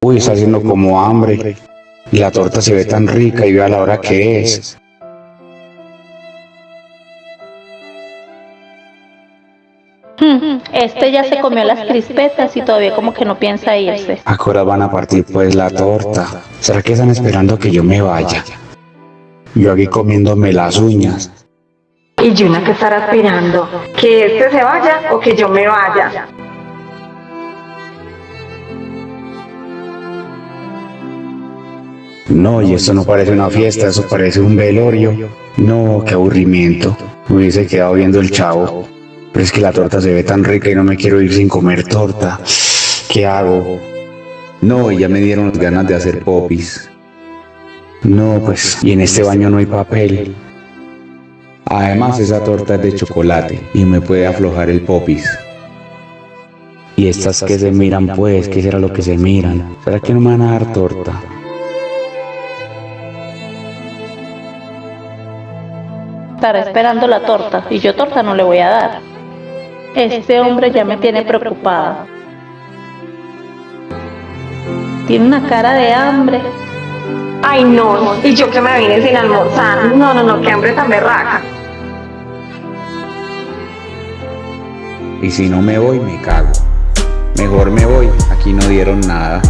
Uy, está haciendo como hambre. Y la torta se ve tan rica y vea la hora que es. Este ya se comió las crispetas y todavía como que no piensa irse. ¿A qué hora van a partir pues la torta? ¿Será que están esperando que yo me vaya? Yo aquí comiéndome las uñas. Y Yuna que estará aspirando, que este se vaya o que yo me vaya. No, y esto no parece una fiesta, eso parece un velorio. No, qué aburrimiento. Me hubiese quedado viendo el chavo. Pero es que la torta se ve tan rica y no me quiero ir sin comer torta. ¿Qué hago? No, y ya me dieron las ganas de hacer popis. No, pues, y en este baño no hay papel. Además, esa torta es de chocolate y me puede aflojar el popis. Y estas que se miran, pues, ¿qué será lo que se miran? ¿Será que no me van a dar torta? Estará esperando la torta y yo torta no le voy a dar. Este hombre ya me tiene preocupada. Tiene una cara de hambre. Ay no, y yo que me vine sin almorzar. No, no, no, qué hambre tan berraca. Y si no me voy, me cago. Mejor me voy, aquí no dieron nada.